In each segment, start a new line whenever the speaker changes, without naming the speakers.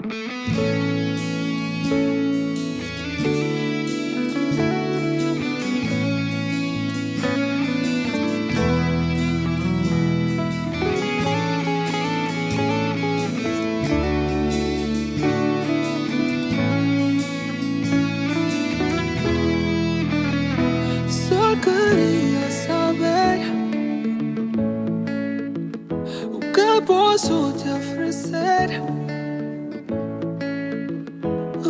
Só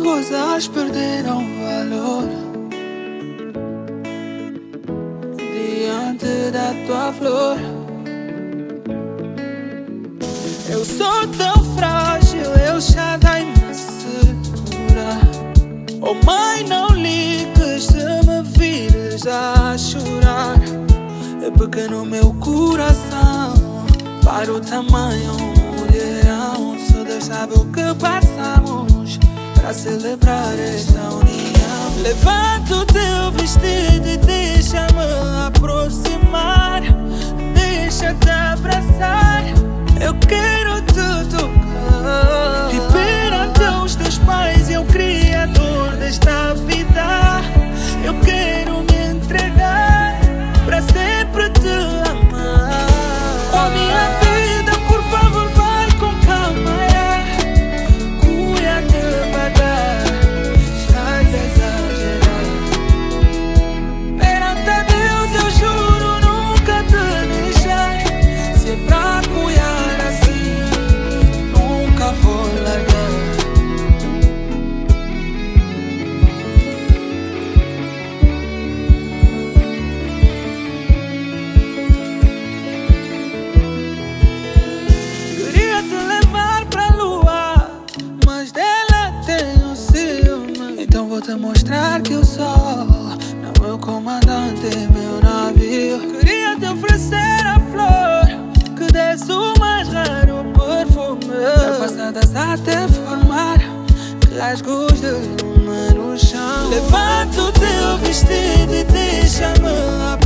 Rosas perderam valor diante da tua flor. Eu sou tão frágil, eu já dei me segura. Oh mãe, não ligues se me vires a chorar. É porque no meu coração para o tamanho mulherão. Só Deus sabe o que passamos para celebrar esta união. Levanta o teu vestido e deixa-me aproximar. Mostrar que o sol não meu comandante, meu navio. Queria te oferecer a flor que desce o mais raro perfume. Passadas até formar rasgos de luma no chão. Levanta o teu vestido e deixa-me